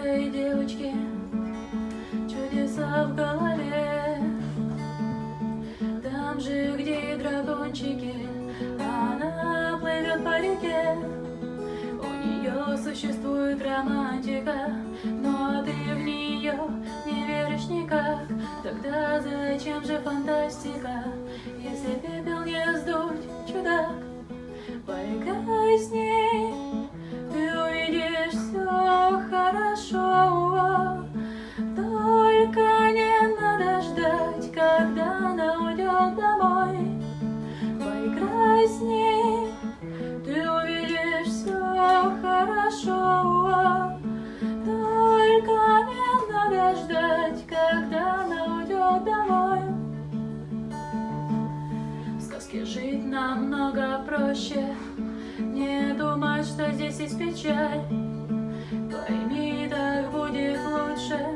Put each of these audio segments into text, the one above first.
этой девочки чудеса в голове. Там же, где дракончики, она плывет по реке. У нее существует романтика, но ты в нее не веришь никак. Тогда зачем же фантастика, если пепел не сдуть, сказке жить намного проще. Не думай, что здесь есть печаль. Пойми, так будет лучше,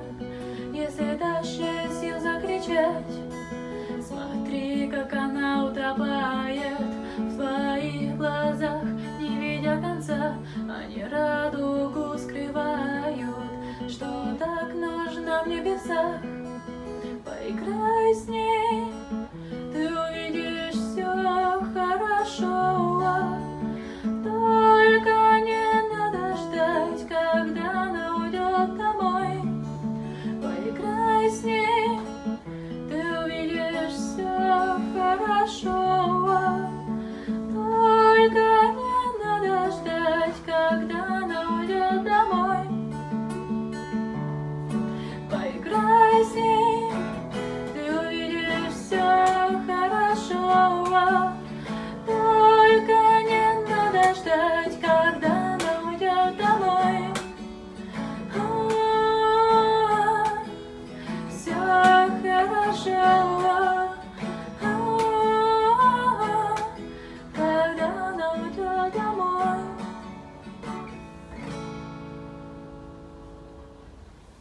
если дашь сил закричать. Смотри, как она утопает в твоих глазах, не видя конца. Они радугу скрывают, что так нужно в небесах. Поиграй с ней. chorando.